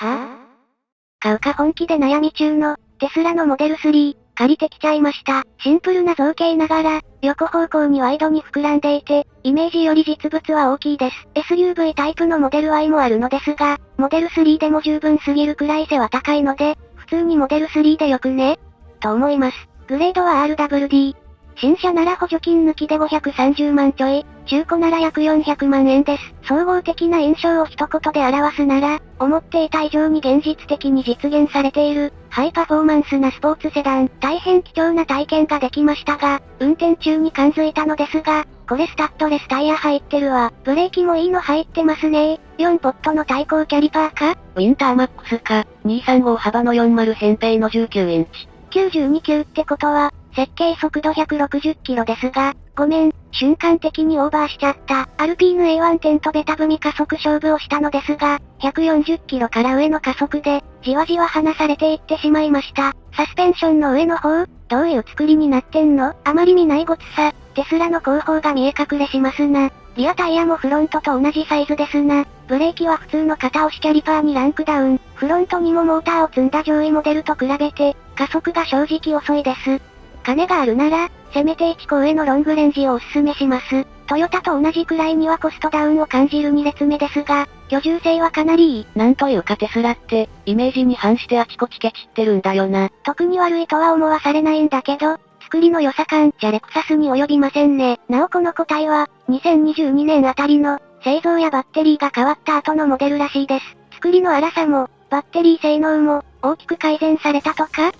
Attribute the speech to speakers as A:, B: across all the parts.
A: は？ぁ、買うか本気で悩み中の、テスラのモデル3、借りてきちゃいました。シンプルな造形ながら、横方向にワイドに膨らんでいて、イメージより実物は大きいです。SUV タイプのモデル Y もあるのですが、モデル3でも十分すぎるくらい背は高いので、普通にモデル3でよくね？と思います。グレードは RWD、新車なら補助金抜きで530万ちょい、中古なら約400万円です。総合的な印象を一言で表すなら、思っていた以上に現実的に実現されている、ハイパフォーマンスなスポーツセダン、大変貴重な体験ができましたが、運転中に感づいたのですが、これスタッドレスタイヤ入ってるわ。ブレーキもいいの入ってますね4ポットの対向キャリパーか？
B: ウィンターマックスか、235幅の40扁平の19インチ。
A: 92級ってことは、設計速度160キロですが、ごめん、瞬間的にオーバーしちゃった。アルピーヌ A1 点とベタ踏み加速勝負をしたのですが、140キロから上の加速で、じわじわ離されていってしまいました。サスペンションの上の方、どういう作りになってんの？あまり見ないごつさ、テスラの後方が見え隠れしますな。リアタイヤもフロントと同じサイズですな。ブレーキは普通の片押しキャリパーにランクダウン。フロントにもモーターを積んだ上位モデルと比べて、加速が正直遅いです。金があるなら、せめて1個上のロングレンジをおすすめします。トヨタと同じくらいにはコストダウンを感じる2列目ですが、居住性はかなりいい。
B: なんというかテスラって、イメージに反してあちこちケチってるんだよな。
A: 特に悪いとは思わされないんだけど、作りの良さ感じゃレクサスに及びませんね。なおこの個体は、2022年あたりの、製造やバッテリーが変わった後のモデルらしいです。作りの粗さも、バッテリー性能も、大きく改善されたとか？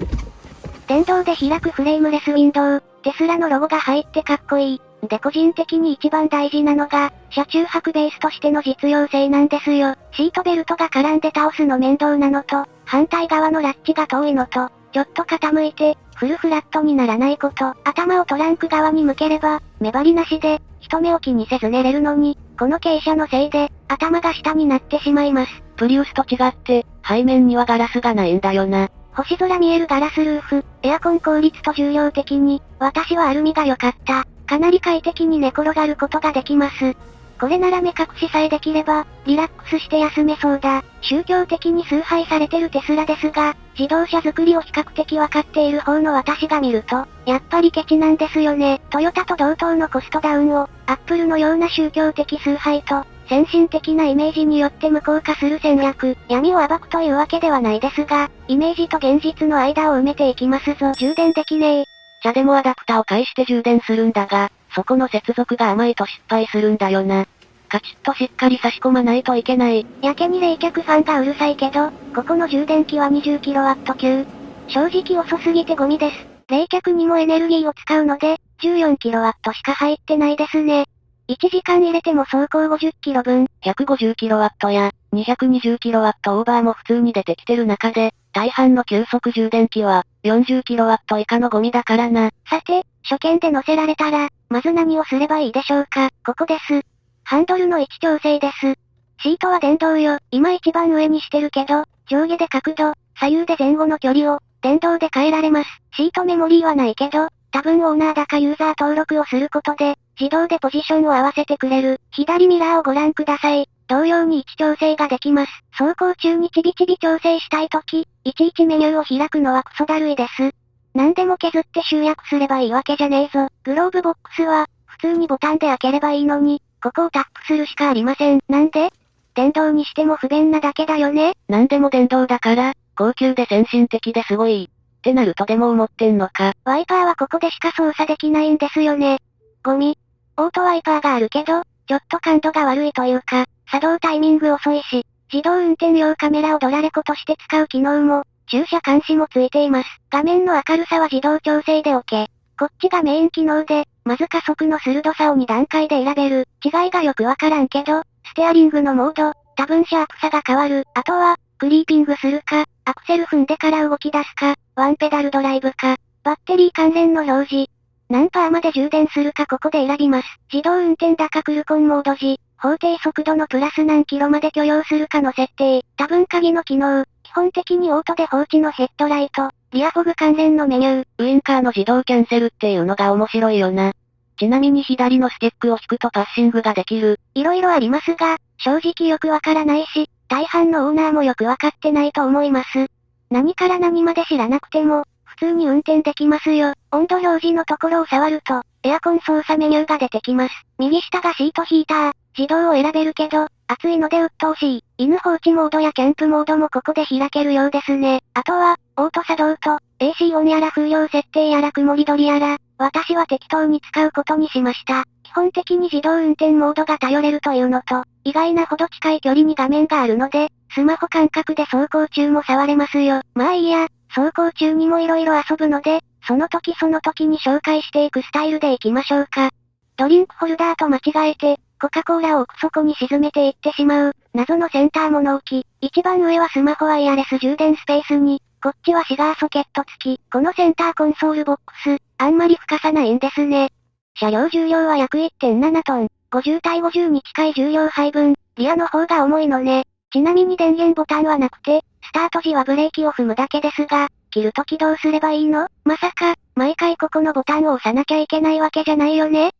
A: 電動で開くフレームレスウィンドウ、テスラのロゴが入ってかっこいい。で個人的に一番大事なのが、車中泊ベースとしての実用性なんですよ。シートベルトが絡んで倒すの面倒なのと、反対側のラッチが遠いのと、ちょっと傾いて、フルフラットにならないこと、頭をトランク側に向ければ、目張りなしで、人目を気にせず寝れるのに、この傾斜のせいで、頭が下になってしまいます。
B: プリウスと違って、背面にはガラスがないんだよな。
A: 星空見えるガラスルーフ、エアコン効率と重量的に、私はアルミが良かった。かなり快適に寝転がることができます。これなら目隠しさえできれば、リラックスして休めそうだ。宗教的に崇拝されてるテスラですが、自動車作りを比較的わかっている方の私が見ると、やっぱりケチなんですよね。トヨタと同等のコストダウンを、アップルのような宗教的崇拝と、先進的なイメージによって無効化する戦略、闇を暴くというわけではないですが、イメージと現実の間を埋めていきますぞ。充電できねえ。
B: 茶でもアダプタを介して充電するんだが、そこの接続が甘いと失敗するんだよな。カチッとしっかり差し込まないといけない。
A: やけに冷却ファンがうるさいけど、ここの充電器は 20kW 級。正直遅すぎてゴミです。冷却にもエネルギーを使うので、14kW しか入ってないですね。1時間入れても走行 50km 分、
B: 150kW や 220kW オーバーも普通に出てきてる中で、大半の急速充電器は 40kW 以下のゴミだからな。
A: さて、初見で乗せられたら、まず何をすればいいでしょうか？ここです。ハンドルの位置調整です。シートは電動よ。今一番上にしてるけど、上下で角度、左右で前後の距離を、電動で変えられます。シートメモリーはないけど、多分オーナーだかユーザー登録をすることで、自動でポジションを合わせてくれる。左ミラーをご覧ください。同様に位置調整ができます。走行中にちびちび調整したいとき、いちいちメニューを開くのはクソだるいです。何でも削って集約すればいいわけじゃねえぞ。グローブボックスは、普通にボタンで開ければいいのに、ここをタップするしかありません。なんで？電動にしても不便なだけだよね
B: 何でも電動だから、高級で先進的ですごい。ってなるとでも思ってんのか。
A: ワイパーはここでしか操作できないんですよね。ゴミ。オートワイパーがあるけど、ちょっと感度が悪いというか、作動タイミング遅いし、自動運転用カメラをドラレコとして使う機能も、駐車監視もついています。画面の明るさは自動調整で OK。こっちがメイン機能で、まず加速の鋭さを2段階で選べる。違いがよくわからんけど、ステアリングのモード、多分シャープさが変わる。あとは、クリーピングするか、アクセル踏んでから動き出すか、ワンペダルドライブか、バッテリー関連の表示、何パーまで充電するかここで選びます。自動運転だかクルコンモード時、法定速度のプラス何キロまで許容するかの設定、多分鍵の機能、基本的にオートで放置のヘッドライト、リアフォグ関連のメニュー、
B: ウインカーの自動キャンセルっていうのが面白いよな。ちなみに左のスティックを引くとパッシングができる。
A: 色々ありますが、正直よくわからないし、大半のオーナーもよくわかってないと思います。何から何まで知らなくても、普通に運転できますよ。温度表示のところを触ると、エアコン操作メニューが出てきます。右下がシートヒーター、自動を選べるけど、暑いので鬱陶しい。犬放置モードやキャンプモードもここで開けるようですね。あとは、オート作動と、AC オンやら風量設定やら曇り取りやら、私は適当に使うことにしました。基本的に自動運転モードが頼れるというのと、意外なほど近い距離に画面があるので、スマホ感覚で走行中も触れますよ。まあいいや、走行中にも色々遊ぶので、その時その時に紹介していくスタイルでいきましょうか。ドリンクホルダーと間違えて、コカ・コーラを奥底に沈めていってしまう、謎のセンター物置。一番上はスマホワイヤレス充電スペースに、こっちはシガーソケット付き。このセンターコンソールボックス、あんまり深さないんですね。車両重量は約1.7トン。50対50に近い重量配分、リアの方が重いのね。ちなみに電源ボタンはなくて、スタート時はブレーキを踏むだけですが、切るときどうすればいいの？まさか、毎回ここのボタンを押さなきゃいけないわけじゃないよね？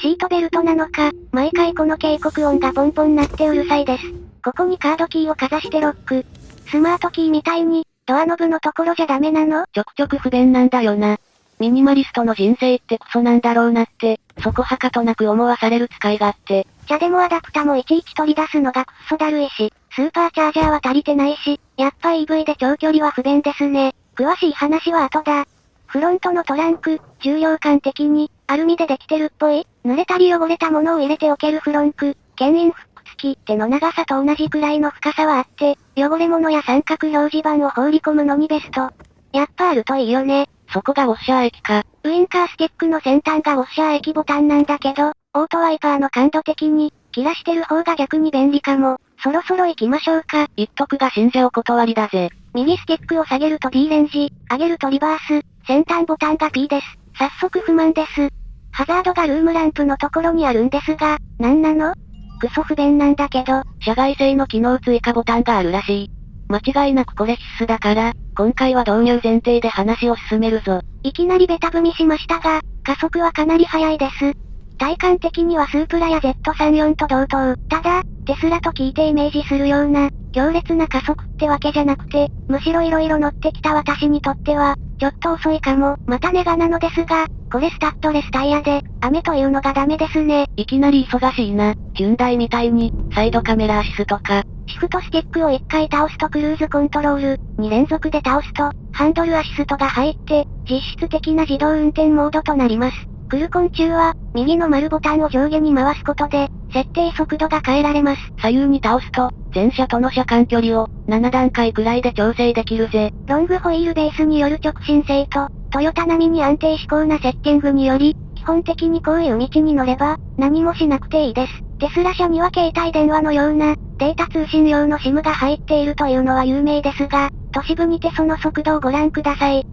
A: シートベルトなのか、毎回この警告音がポンポン鳴ってうるさいです。ここにカードキーをかざしてロック。スマートキーみたいに、ドアノブのところじゃダメなの？
B: ちょくちょく不便なんだよな。ミニマリストの人生ってクソなんだろうなって、そこはかとなく思わされる使い勝手。
A: 茶でもアダプタもいちいち取り出すのがクソだるいし、スーパーチャージャーは足りてないし、やっぱ EV で長距離は不便ですね。詳しい話は後だ。フロントのトランク、重量感的に、アルミでできてるっぽい濡れたり汚れたものを入れておけるフロンク、牽引フック付き、手の長さと同じくらいの深さはあって、汚れ物や三角表示板を放り込むのにベスト。やっぱあるといいよね。
B: そこがウォッシャー液か。
A: ウインカースティックの先端がウォッシャー液ボタンなんだけど、オートワイパーの感度的に、切らしてる方が逆に便利かも。そろそろ行きましょうか。
B: 一徳が信者お断りだぜ。
A: 右スティックを下げると D レンジ、上げるとリバース、先端ボタンが P です。早速不満です。ハザードがルームランプのところにあるんですが、なんなの？クソ不便なんだけど。
B: 社外製の機能追加ボタンがあるらしい。間違いなくこれ必須だから、今回は導入前提で話を進めるぞ。
A: いきなりベタ踏みしましたが、加速はかなり速いです。体感的にはスープラや Z34 と同等。ただ、テスラと聞いてイメージするような、強烈な加速ってわけじゃなくて、むしろ色々乗ってきた私にとっては、ちょっと遅いかも。またネガなのですが、これスタッドレスタイヤで、雨というのがダメですね。
B: いきなり忙しいな。ヒュンダイみたいに、サイドカメラアシストか。
A: シフトスティックを1回倒すとクルーズコントロール、2連続で倒すと、ハンドルアシストが入って、実質的な自動運転モードとなります。クルコン中は、右の丸ボタンを上下に回すことで、設定速度が変えられます。
B: 左右に倒すと、前車との車間距離を、7段階くらいで調整できるぜ。
A: ロングホイールベースによる直進性と、トヨタ並みに安定志向なセッティングにより、基本的にこういう道に乗れば、何もしなくていいです。テスラ車には携帯電話のような、データ通信用の SIM が入っているというのは有名ですが、都市部にてその速度をご覧ください。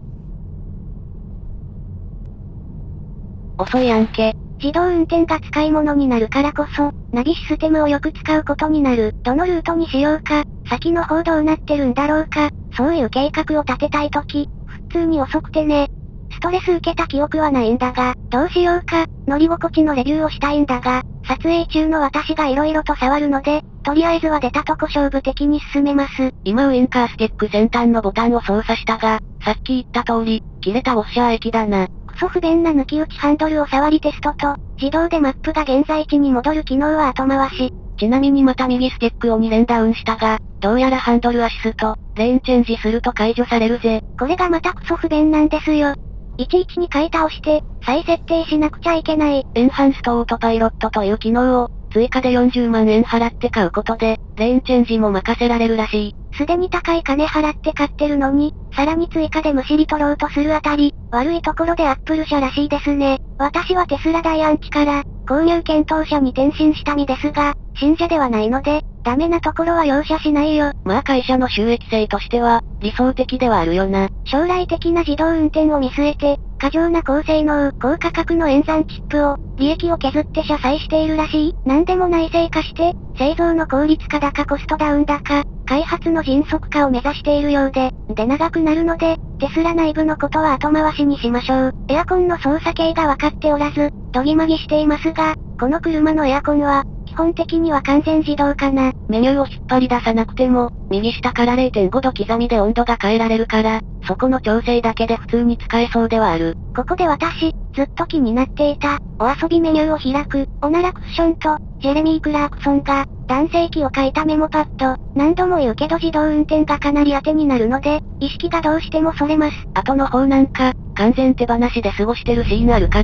B: 遅い案件。
A: 自動運転が使い物になるからこそ、ナビシステムをよく使うことになる。どのルートにしようか、先の方どうなってるんだろうか、そういう計画を立てたいとき、普通に遅くてね。ストレス受けた記憶はないんだが、どうしようか、乗り心地のレビューをしたいんだが、撮影中の私が色々と触るので、とりあえずは出たとこ勝負的に進めます。
B: 今ウインカースティック先端のボタンを操作したが、さっき言った通り、切れたウォッシャー液だな。
A: ソ不便な抜き打ちハンドルを触りテストと、自動でマップが現在地に戻る機能は後回し。
B: ちなみにまた右スティックを2連ダウンしたが、どうやらハンドルアシスト、レーンチェンジすると解除されるぜ。
A: これがまたクソ不便なんですよ。いちいちに買い倒して、再設定しなくちゃいけない。
B: エンハンストオートパイロットという機能を、追加で40万円払って買うことで、レーンチェンジも任せられるらしい。
A: すでに高い金払って買ってるのに、さらに追加でむしり取ろうとするあたり、悪いところでアップル社らしいですね。私はテスラ大アンチから、購入検討者に転身した身ですが、信者ではないので、ダメなところは容赦しないよ。
B: まあ会社の収益性としては、理想的ではあるよな。
A: 将来的な自動運転を見据えて、過剰な高性能、高価格の演算チップを、利益を削って車載しているらしい。何でも内製化して、製造の効率化高コストダウン高、開発の迅速化を目指しているようで、で長くなるので、テスラ内部のことは後回しにしましょう。エアコンの操作系が分かっておらず、どぎまぎしていますが、この車のエアコンは、基本的には完全自動かな。
B: メニューを引っ張り出さなくても、右下から0.5度刻みで温度が変えられるから、そこの調整だけで普通に使えそうではある。
A: ここで私、ずっと気になっていた、お遊びメニューを開く、おならクッションと、ジェレミー・クラークソンが、男性器を書いたメモパッド。何度も言うけど自動運転がかなり当てになるので、意識がどうしてもそれます。
B: 後の方なんか、完全手放しで過ごしてるシーンあるか？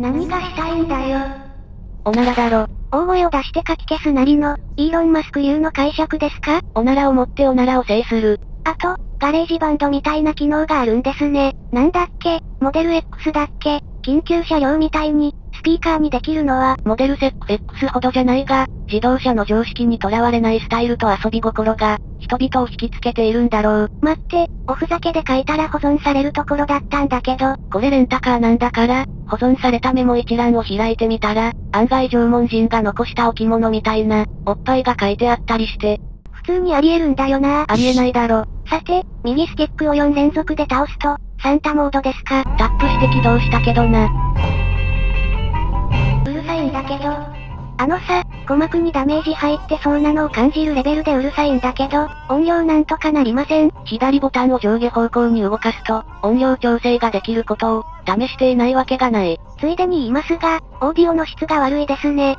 A: 何がしたいんだよ。
B: おならだろ。
A: 大声を出してかき消すなりの、イーロン・マスク流の解釈ですか？
B: おならを持っておならを制する。
A: あと、ガレージバンドみたいな機能があるんですね。なんだっけ、モデル X だっけ、緊急車両みたいに、スピーカーにできるのは、
B: モデルセック X ほどじゃないが、自動車の常識にとらわれないスタイルと遊び心が、人々を引きつけているんだろう。
A: 待って、おふざけで書いたら保存されるところだったんだけど。
B: これレンタカーなんだから、保存されたメモ一覧を開いてみたら、案外縄文人が残した置物みたいな、おっぱいが書いてあったりして。
A: 普通にあり得るんだよな
B: ありえないだろ。
A: さて、右スティックを4連続で倒すと、サンタモードですか
B: タップして起動したけどな。
A: けど。あのさ、鼓膜にダメージ入ってそうなのを感じるレベルでうるさいんだけど、音量なんとかなりません。
B: 左ボタンを上下方向に動かすと、音量調整ができることを、試していないわけがない。
A: ついでに言いますが、オーディオの質が悪いですね。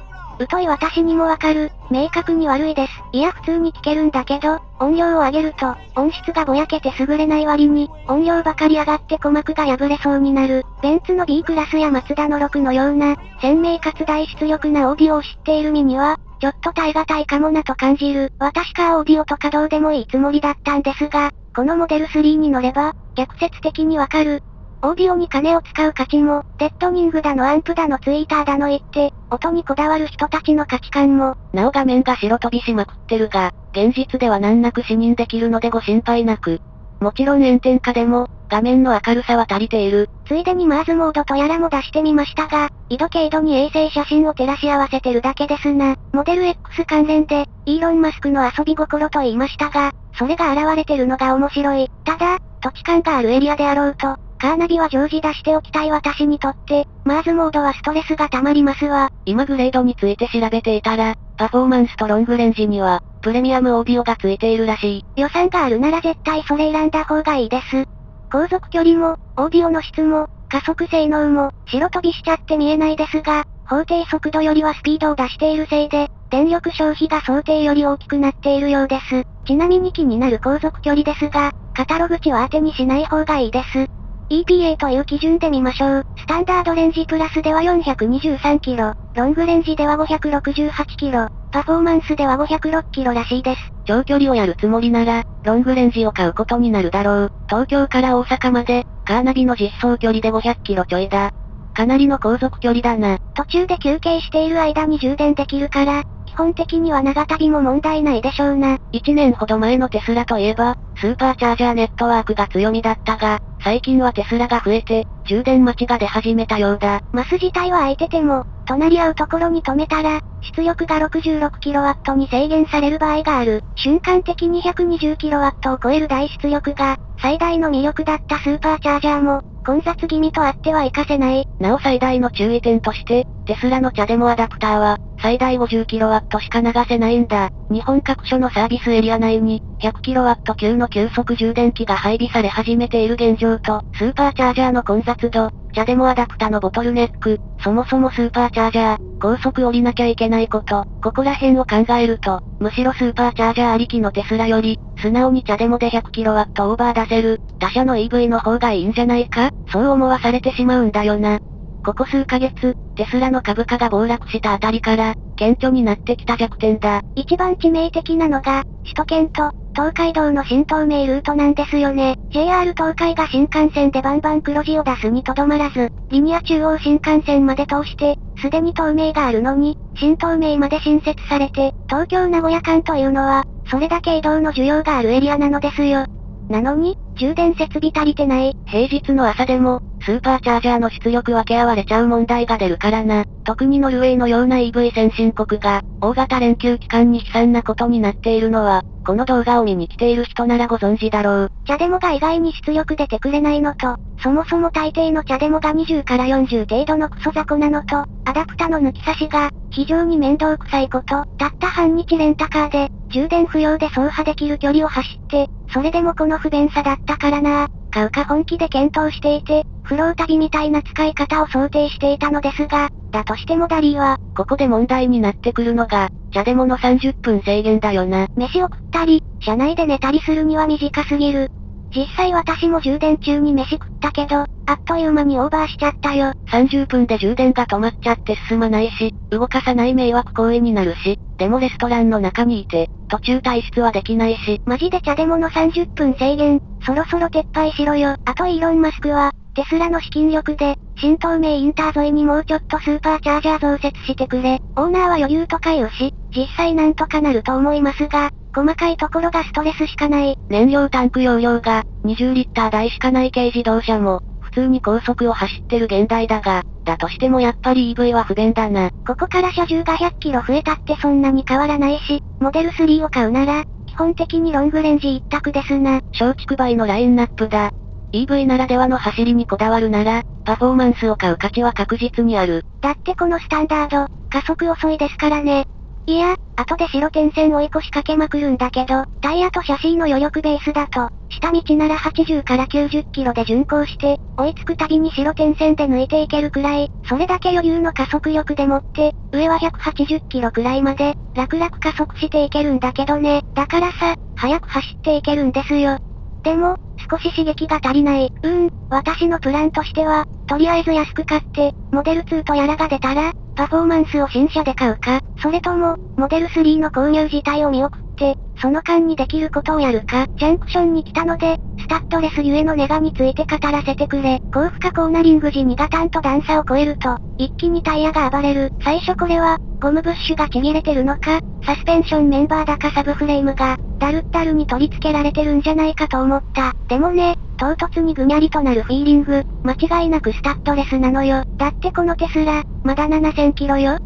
A: 疎い私にもわかる。明確に悪いです。いや普通に聞けるんだけど、音量を上げると、音質がぼやけて優れない割に、音量ばかり上がって鼓膜が破れそうになる。ベンツの B クラスやマツダの6のような、鮮明かつ大出力なオーディオを知っている身には、ちょっと耐え難いかもなと感じる。私かオーディオとかどうでもいいつもりだったんですが、このモデル3に乗れば、逆説的にわかる。オーディオに金を使う価値も、デッドニングだのアンプだのツイーターだの言って、音にこだわる人たちの価値観も、
B: なお画面が白飛びしまくってるが、現実では難なく視認できるのでご心配なく。もちろん炎天下でも、画面の明るさは足りている。
A: ついでにマーズモードとやらも出してみましたが、緯度経度に衛星写真を照らし合わせてるだけですな。モデル X 関連で、イーロン・マスクの遊び心と言いましたが、それが現れてるのが面白い。ただ、土地勘があるエリアであろうと、カーナビは常時出しておきたい私にとって、マーズモードはストレスが溜まりますわ。
B: 今グレードについて調べていたら、パフォーマンスとロングレンジには、プレミアムオーディオがついているらしい。
A: 予算があるなら絶対それ選んだ方がいいです。航続距離も、オーディオの質も、加速性能も、白飛びしちゃって見えないですが、法定速度よりはスピードを出しているせいで、電力消費が想定より大きくなっているようです。ちなみに気になる航続距離ですが、カタログ値は当てにしない方がいいです。EPA という基準で見ましょう。スタンダードレンジプラスでは423キロ、ロングレンジでは568キロ、パフォーマンスでは506キロらしいです。
B: 長距離をやるつもりなら、ロングレンジを買うことになるだろう。東京から大阪まで、カーナビの実装距離で500キロちょいだ。かなりの航続距離だな。
A: 途中で休憩している間に充電できるから、基本的には長旅も問題ないでしょうな。
B: 1年ほど前のテスラといえば、スーパーチャージャーネットワークが強みだったが、最近はテスラが増えて、充電待ちが出始めたようだ。
A: マス自体は空いてても、隣り合うところに止めたら、出力が 66kW に制限される場合がある。瞬間的に 120kW を超える大出力が、最大の魅力だったスーパーチャージャーも、混雑気味とあっては活かせない。
B: なお最大の注意点として、テスラのチャデモアダプターは、最大 50kW しか流せないんだ。日本各所のサービスエリア内に、100kW 級の急速充電器が配備され始めている現状と、スーパーチャージャーの混雑度、チャデモアダプタのボトルネック、そもそもスーパーチャージャー、高速降りなきゃいけないこと、ここら辺を考えると、むしろスーパーチャージャーありきのテスラより、素直にチャデモで 100kW オーバー出せる、他社の EV の方がいいんじゃないか？そう思わされてしまうんだよな。ここ数ヶ月、テスラの株価が暴落したあたりから、顕著になってきた弱点だ。
A: 一番致命的なのが、首都圏と、東海道の新東名ルートなんですよね。JR 東海が新幹線でバンバン黒字を出すにとどまらず、リニア中央新幹線まで通して、すでに東名があるのに、新東名まで新設されて、東京名古屋間というのは、それだけ移動の需要があるエリアなのですよ。なのに、充電設備足りてない。
B: 平日の朝でも、スーパーチャージャーの出力分け合われちゃう問題が出るからな。特にノルウェーのような EV 先進国が、大型連休期間に悲惨なことになっているのは、この動画を見に来ている人ならご存知だろう。
A: チャデモが意外に出力出てくれないのと、そもそも大抵のチャデモが20から40程度のクソ雑魚なのと、アダプタの抜き差しが、非常に面倒くさいこと、たった半日レンタカーで、充電不要で走破できる距離を走って、それでもこの不便さだったからな買うか本気で検討していて、フロー旅みたいな使い方を想定していたのですが、だとしてもダリーは、
B: ここで問題になってくるのが、茶でもの30分制限だよな。
A: 飯を食ったり、車内で寝たりするには短すぎる。実際私も充電中に飯食ったけど、あっという間にオーバーしちゃったよ。
B: 30分で充電が止まっちゃって進まないし、動かさない迷惑行為になるし、でもレストランの中にいて、途中退出はできないし。
A: マジで茶でもの30分制限、そろそろ撤廃しろよ。あとイーロンマスクは、テスラの資金力で、新東名インター沿いにもうちょっとスーパーチャージャー増設してくれ。オーナーは余裕とか言うし、実際なんとかなると思いますが、細かいところがストレスしかない。
B: 燃料タンク容量が、20リッター台しかない軽自動車も、普通に高速を走ってる現代だが、だとしてもやっぱり EV は不便だな。
A: ここから車重が100キロ増えたってそんなに変わらないし、モデル3を買うなら、基本的にロングレンジ一択ですな。
B: 小畜梅のラインナップだ。EV ならではの走りにこだわるなら、パフォーマンスを買う価値は確実にある。
A: だってこのスタンダード、加速遅いですからね。いや、後で白点線追い越しかけまくるんだけど、タイヤとシャシーの余力ベースだと、下道なら80から90キロで巡航して、追いつくたびに白点線で抜いていけるくらい、それだけ余裕の加速力でもって、上は180キロくらいまで、楽々加速していけるんだけどね。だからさ、早く走っていけるんですよ。でも、少し刺激が足りない。うーん、私のプランとしては、とりあえず安く買って、モデル2とやらが出たら、パフォーマンスを新車で買うか、それとも、モデル3の購入自体を見送って、その間にできることをやるか、ジャンクションに来たので、スタッドレスゆえのネガについて語らせてくれ。高負荷コーナリング時にガタンと段差を超えると、一気にタイヤが暴れる。最初これは、ゴムブッシュがちぎれてるのか、サスペンションメンバーだかサブフレームが、ダルッダルに取り付けられてるんじゃないかと思った。でもね、唐突にぐにゃりとなるフィーリング、間違いなくスタッドレスなのよ。だってこのテスラ、まだ7000キロよ。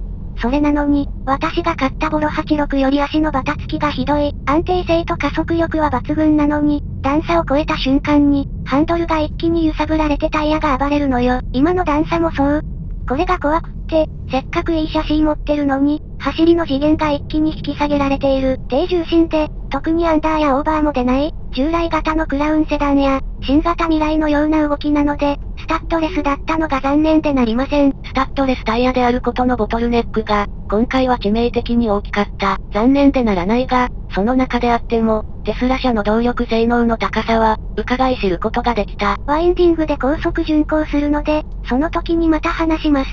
A: それなのに、私が買ったボロ86より足のバタつきがひどい。安定性と加速力は抜群なのに、段差を超えた瞬間に、ハンドルが一気に揺さぶられてタイヤが暴れるのよ。今の段差もそう。これが怖くって、せっかくいい写真持ってるのに、走りの次元が一気に引き下げられている。低重心で、特にアンダーやオーバーも出ない、従来型のクラウンセダンや、新型未来のような動きなので、スタッドレスだったのが残念でなりません。
B: スタッドレスタイヤであることのボトルネックが、今回は致命的に大きかった。残念でならないが、その中であっても、テスラ車の動力性能の高さは、伺い知ることができた。
A: ワインディングで高速巡航するので、その時にまた話します。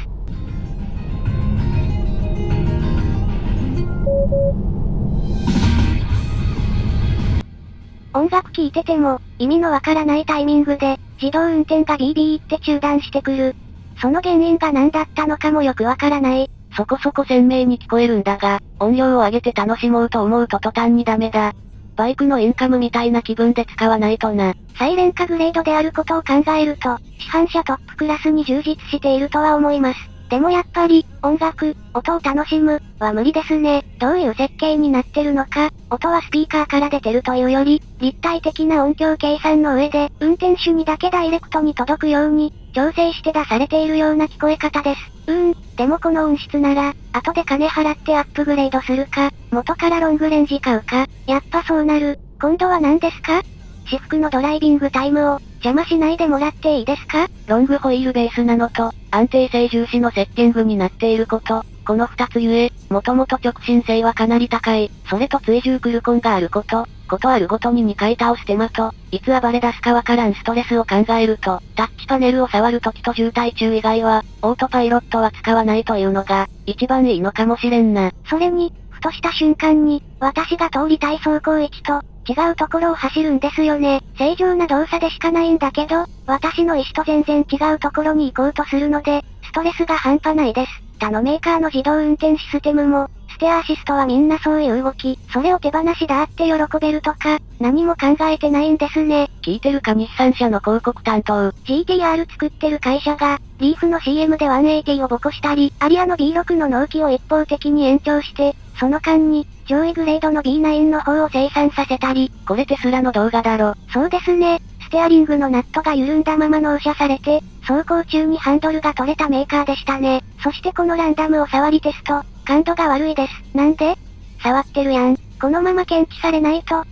A: 音楽聴いてても、意味のわからないタイミングで、自動運転がビービーって中断してくる。その原因が何だったのかもよくわからない。
B: そこそこ鮮明に聞こえるんだが、音量を上げて楽しもうと思うと途端にダメだ。バイクのインカムみたいな気分で使わないとな。
A: サイレン化グレードであることを考えると、市販車トップクラスに充実しているとは思います。でもやっぱり、音楽、音を楽しむ、は無理ですね。どういう設計になってるのか、音はスピーカーから出てるというより、立体的な音響計算の上で、運転手にだけダイレクトに届くように、調整して出されているような聞こえ方です。うーん、でもこの音質なら、後で金払ってアップグレードするか、元からロングレンジ買うか、やっぱそうなる。今度は何ですか？私服のドライビングタイムを、邪魔しないでもらっていいですか？
B: ロングホイールベースなのと、安定性重視のセッティングになっていること、この二つゆえ、もともと直進性はかなり高い、それと追従クルコンがあること、ことあるごとに2回倒す手間と、いつ暴れ出すかわからんストレスを考えると、タッチパネルを触るときと渋滞中以外は、オートパイロットは使わないというのが、一番いいのかもしれんな。
A: それに、ふとした瞬間に、私が通りたい走行位置と、違うところを走るんですよね。正常な動作でしかないんだけど、私の意思と全然違うところに行こうとするので、ストレスが半端ないです。他のメーカーの自動運転システムも、ステアアシストはみんなそういう動き、それを手放しだって喜べるとか、何も考えてないんですね。
B: 聞いてるか日産車の広告担当。
A: GTR 作ってる会社が、リーフの CM で180をボコしたり、アリアの B6 の納期を一方的に延長して、その間に、上位グレードの B9 の方を生産させたり。
B: これテスラの動画だろ。
A: そうですね。ステアリングのナットが緩んだまま納車されて、走行中にハンドルが取れたメーカーでしたね。そしてこのランダムを触りテスト、感度が悪いです。なんで？触ってるやん。このまま検知されないと。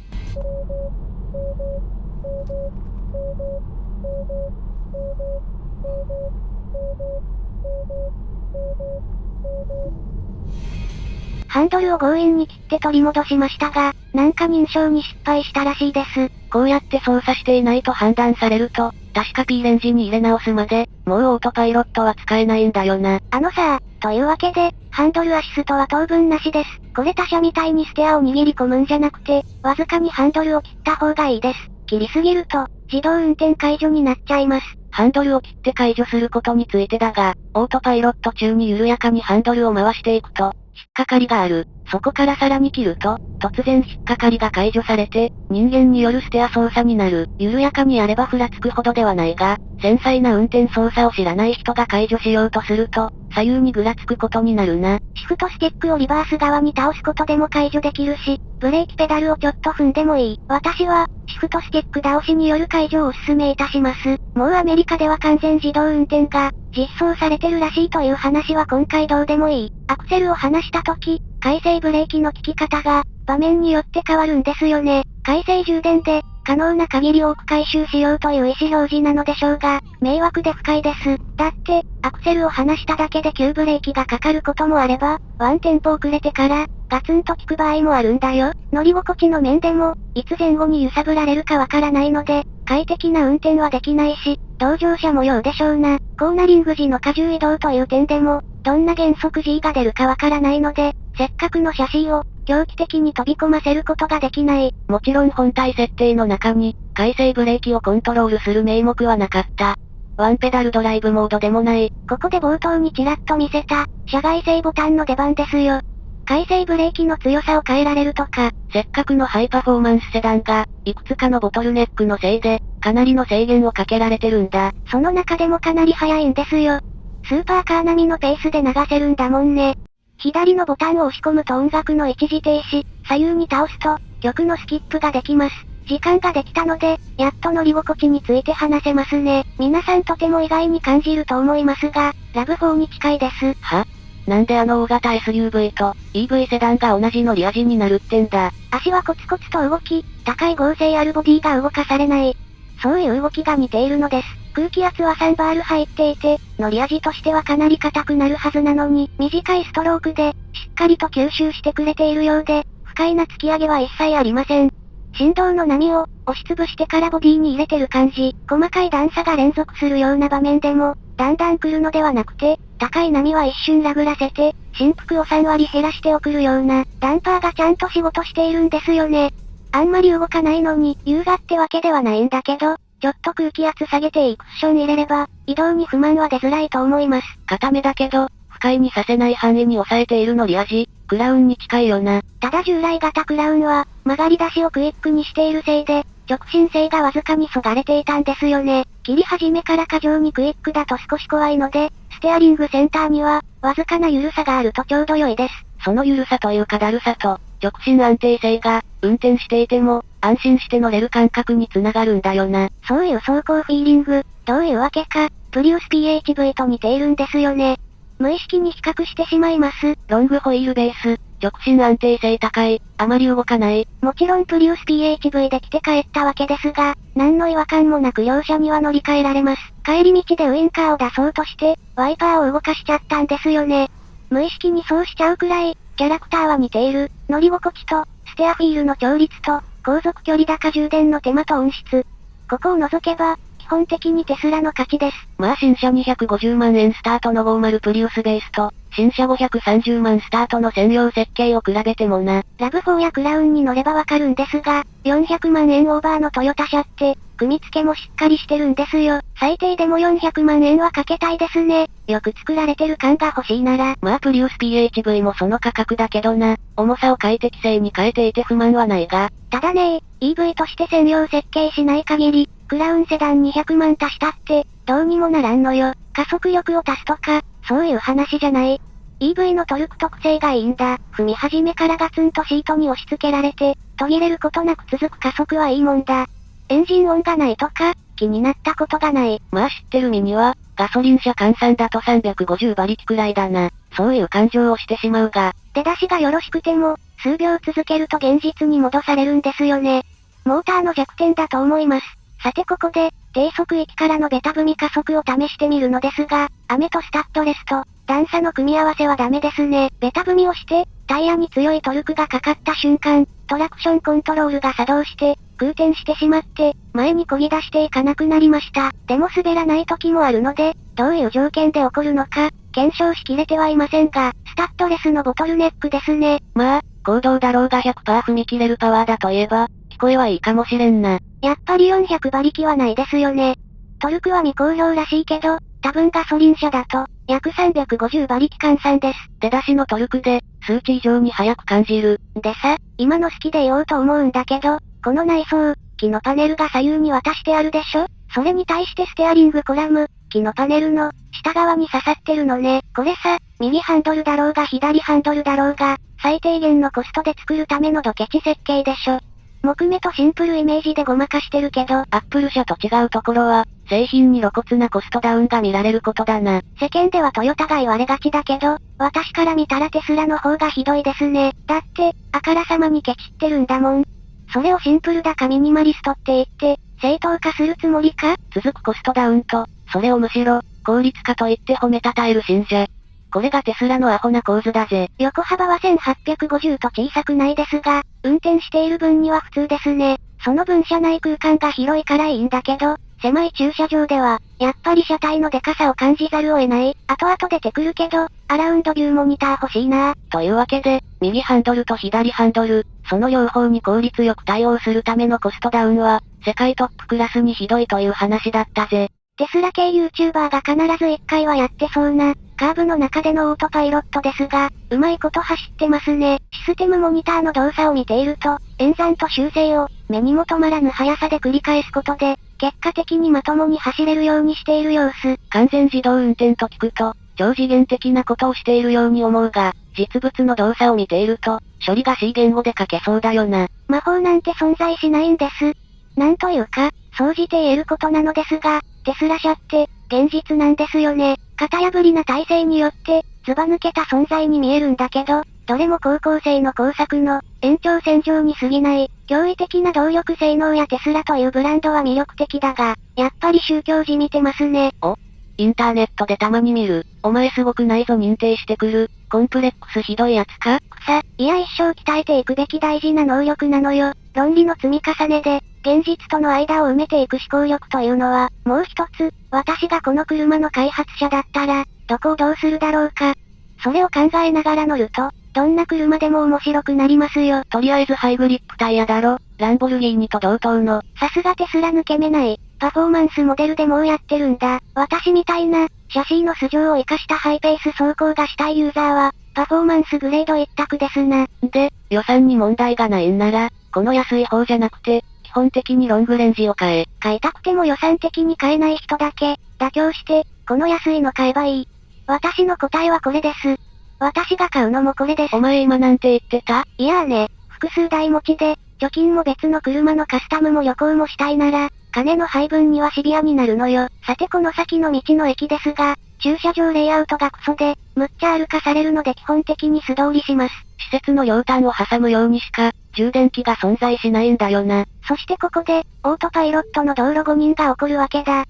A: ハンドルを強引に切って取り戻しましたが、なんか認証に失敗したらしいです。
B: こうやって操作していないと判断されると、確か P レンジに入れ直すまで、もうオートパイロットは使えないんだよな。
A: あのさというわけで、ハンドルアシストは当分なしです。これ他社みたいにステアを握り込むんじゃなくて、わずかにハンドルを切った方がいいです。切りすぎると、自動運転解除になっちゃいます。
B: ハンドルを切って解除することについてだが、オートパイロット中に緩やかにハンドルを回していくと、引っかかりがある。そこからさらに切ると、突然引っかかりが解除されて、人間によるステア操作になる。緩やかにやればふらつくほどではないが、繊細な運転操作を知らない人が解除しようとすると、左右にぐらつくことになるな。
A: シフトスティックをリバース側に倒すことでも解除できるし、ブレーキペダルをちょっと踏んでもいい。私は、シフトスティック倒しによる解除をお勧めいたします。もうアメリカでは完全自動運転が、実装されてるらしいという話は今回どうでもいい。アクセルを離した時、回生ブレーキの効き方が、場面によって変わるんですよね。回生充電で、可能な限り多く回収しようという意思表示なのでしょうが、迷惑で不快です。だって、アクセルを離しただけで急ブレーキがかかることもあれば、ワンテンポ遅れてから、ガツンと効く場合もあるんだよ。乗り心地の面でも、いつ前後に揺さぶられるかわからないので、快適な運転はできないし、同乗者模様でしょうな。コーナリング時の荷重移動という点でも、どんな減速 G が出るかわからないので、せっかくの写真を、狂気的に飛び込ませることができない。
B: もちろん本体設定の中に、回生ブレーキをコントロールする名目はなかった。ワンペダルドライブモードでもない。
A: ここで冒頭にちらっと見せた、車外製ボタンの出番ですよ。回生ブレーキの強さを変えられるとか、
B: せっかくのハイパフォーマンスセダンが、いくつかのボトルネックのせいで、かなりの制限をかけられてるんだ。
A: その中でもかなり速いんですよ。スーパーカー並みのペースで流せるんだもんね。左のボタンを押し込むと音楽の一時停止、左右に倒すと、曲のスキップができます。時間ができたので、やっと乗り心地について話せますね。皆さんとても意外に感じると思いますが、ラブ4に近いです。
B: は？なんであの大型 SUV と EV セダンが同じ乗り味になるってんだ？
A: 足はコツコツと動き、高い合成あるボディが動かされない。そういう動きが似ているのです。空気圧は3バール入っていて、乗り味としてはかなり硬くなるはずなのに、短いストロークで、しっかりと吸収してくれているようで、不快な突き上げは一切ありません。振動の波を、押しつぶしてからボディに入れてる感じ、細かい段差が連続するような場面でも、だんだん来るのではなくて、高い波は一瞬ラグらせて、振幅を3割減らして送るような、ダンパーがちゃんと仕事しているんですよね。あんまり動かないのに、優雅ってわけではないんだけど、ちょっと空気圧下げていいクッション入れれば、移動に不満は出づらいと思います。
B: 固めだけど、不快にさせない範囲に抑えている乗り味、クラウンに近いよな。
A: ただ従来型クラウンは、曲がり出しをクイックにしているせいで、直進性がわずかにそがれていたんですよね。切り始めから過剰にクイックだと少し怖いので、ステアリングセンターには、わずかな緩さがあるとちょうど良いです。
B: その緩さというかだるさと、直進安定性が、運転していても、安心して乗れる感覚につながるんだよな。
A: そういう走行フィーリング、どういうわけか、プリウス PHV と似ているんですよね。無意識に比較してしまいます。
B: ロングホイールベース、直進安定性高い、あまり動かない。
A: もちろんプリウス PHV で来て帰ったわけですが、何の違和感もなく両者には乗り換えられます。帰り道でウインカーを出そうとして、ワイパーを動かしちゃったんですよね。無意識にそうしちゃうくらい、キャラクターは似ている。乗り心地と、ステアフィールの調律と、航続距離高充電の手間と音質。ここを除けば、基本的にテスラの勝ちです。
B: まあ新車250万円スタートの50プリウスベースと、新車530万スタートの専用設計を比べてもな。
A: ラブ4やクラウンに乗ればわかるんですが、400万円オーバーのトヨタ車って、組み付けもしっかりしてるんですよ。最低でも400万円はかけたいですね。よく作られてる感が欲しいなら。
B: まあプリウス PHV もその価格だけどな。重さを快適性に変えていて不満はないが。
A: ただね EV として専用設計しない限り、クラウンセダン200万足したって、どうにもならんのよ。加速力を足すとか、そういう話じゃない。EV のトルク特性がいいんだ。踏み始めからガツンとシートに押し付けられて、途切れることなく続く加速はいいもんだ。エンジン音がないとか、気になったことがない。
B: まあ知ってる身には、ガソリン車換算だと350馬力くらいだな。そういう感情をしてしまうが。
A: 出だしがよろしくても、数秒続けると現実に戻されるんですよね。モーターの弱点だと思います。さてここで、低速域からのベタ踏み加速を試してみるのですが、雨とスタッドレスと、段差の組み合わせはダメですね。ベタ踏みをして、タイヤに強いトルクがかかった瞬間、トラクションコントロールが作動して、空転してしまって、前に漕ぎ出していかなくなりました。でも滑らない時もあるので、どういう条件で起こるのか、検証しきれてはいませんが、スタッドレスのボトルネックですね。
B: まあ、行動だろうが100%踏み切れるパワーだといえば、聞こえはいいかもしれんな。
A: やっぱり400馬力はないですよね。トルクは未公表らしいけど、多分ガソリン車だと、約350馬力換算です。
B: 出だしのトルクで、数値以上に速く感じる。
A: でさ、今の好きで言おうと思うんだけど、この内装、木のパネルが左右に渡してあるでしょ？それに対してステアリングコラム、木のパネルの、下側に刺さってるのね。これさ、右ハンドルだろうが左ハンドルだろうが、最低限のコストで作るためのドケチ設計でしょ。木目とシンプルイメージでごまかしてるけど、ア
B: ップル社と違うところは、製品に露骨なコストダウンが見られることだな。
A: 世間ではトヨタが言われがちだけど、私から見たらテスラの方がひどいですね。だって、あからさまにケチってるんだもん。それをシンプルだかミニマリストって言って、正当化するつもりか？
B: 続くコストダウンと、それをむしろ、効率化と言って褒めたたえる信者。これがテスラのアホな構図だぜ。
A: 横幅は1850と小さくないですが、運転している分には普通ですね。その分車内空間が広いからいいんだけど、狭い駐車場では、やっぱり車体のデカさを感じざるを得ない。後々出てくるけど、アラウンドビューモニター欲しいな
B: というわけで、右ハンドルと左ハンドル、その両方に効率よく対応するためのコストダウンは、世界トップクラスにひどいという話だったぜ。
A: テスラ系 YouTuber が必ず一回はやってそうな、カーブの中でのオートパイロットですが、うまいこと走ってますね。システムモニターの動作を見ていると、演算と修正を、目にも止まらぬ速さで繰り返すことで、結果的にまともに走れるようにしている様子。
B: 完全自動運転と聞くと、超次元的なことをしているように思うが、実物の動作を見ていると、処理が C 言語で書けそうだよな。
A: 魔法なんて存在しないんです。なんというか、総じて言えることなのですが、テスラ社って、現実なんですよね。型破りな体制によって、ずば抜けた存在に見えるんだけど、どれも高校生の工作の延長線上に過ぎない、驚異的な動力性能やテスラというブランドは魅力的だが、やっぱり宗教じみてますね。
B: おインターネットでたまに見る。お前すごくないぞ認定してくる。コンプレックスひどいやつか？
A: 草、いや一生鍛えていくべき大事な能力なのよ。論理の積み重ねで、現実との間を埋めていく思考力というのは、もう一つ、私がこの車の開発者だったら、どこをどうするだろうか。それを考えながら乗ると、どんな車でも面白くなりますよ。
B: とりあえずハイグリップタイヤだろ。ランボルギーニと同等の。
A: さすがテスラ抜け目ない。パフォーマンスモデルでもうやってるんだ。私みたいな、シャシーの素性を活かしたハイペース走行がしたいユーザーは、パフォーマンスグレード一択ですな。
B: で、予算に問題がないんなら、この安い方じゃなくて、基本的にロングレンジを買え。
A: 買いたくても予算的に買えない人だけ、妥協して、この安いの買えばいい。私の答えはこれです。私が買うのもこれです。
B: お前今なんて言ってた？
A: いやーね、複数台持ちで、貯金も別の車のカスタムも旅行もしたいなら、金の配分にはシビアになるのよ。さてこの先の道の駅ですが、駐車場レイアウトがクソで、むっちゃ歩かされるので基本的に素通りします。
B: 施設の両端を挟むようにしか、充電器が存在しないんだよな。
A: そしてここで、オートパイロットの道路誤認が起こるわけだ。